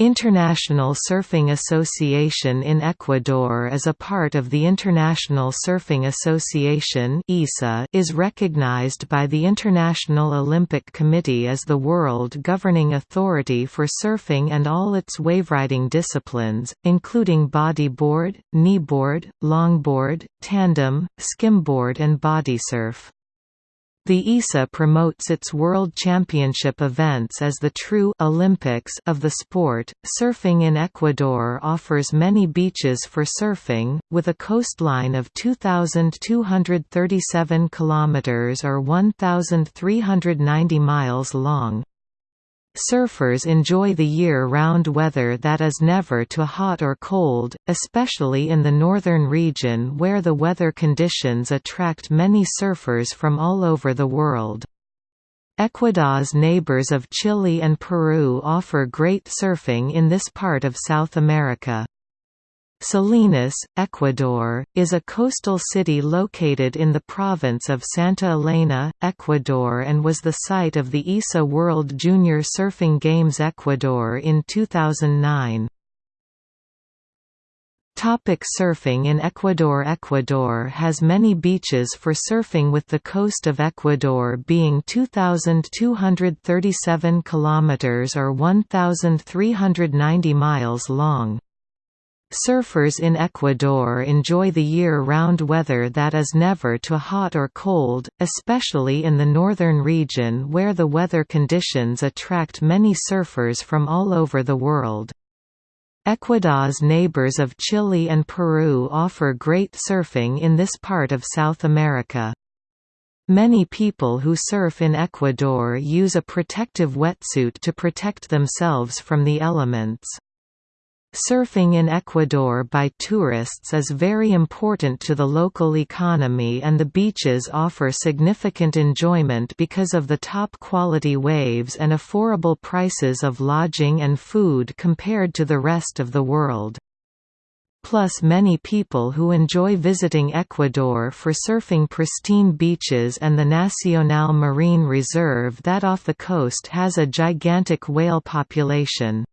International Surfing Association in Ecuador is a part of the International Surfing Association is recognized by the International Olympic Committee as the world governing authority for surfing and all its waveriding disciplines, including bodyboard, kneeboard, longboard, tandem, skimboard and bodysurf. The ISA promotes its World Championship events as the true Olympics of the sport. Surfing in Ecuador offers many beaches for surfing, with a coastline of 2,237 kilometers or 1,390 miles long. Surfers enjoy the year-round weather that is never too hot or cold, especially in the northern region where the weather conditions attract many surfers from all over the world. Ecuador's neighbors of Chile and Peru offer great surfing in this part of South America. Salinas, Ecuador, is a coastal city located in the province of Santa Elena, Ecuador and was the site of the ISA World Junior Surfing Games Ecuador in 2009. Topic surfing in Ecuador Ecuador has many beaches for surfing with the coast of Ecuador being 2237 kilometers or 1390 miles long. Surfers in Ecuador enjoy the year-round weather that is never too hot or cold, especially in the northern region where the weather conditions attract many surfers from all over the world. Ecuador's neighbors of Chile and Peru offer great surfing in this part of South America. Many people who surf in Ecuador use a protective wetsuit to protect themselves from the elements. Surfing in Ecuador by tourists is very important to the local economy and the beaches offer significant enjoyment because of the top-quality waves and affordable prices of lodging and food compared to the rest of the world. Plus many people who enjoy visiting Ecuador for surfing pristine beaches and the Nacional Marine Reserve that off the coast has a gigantic whale population.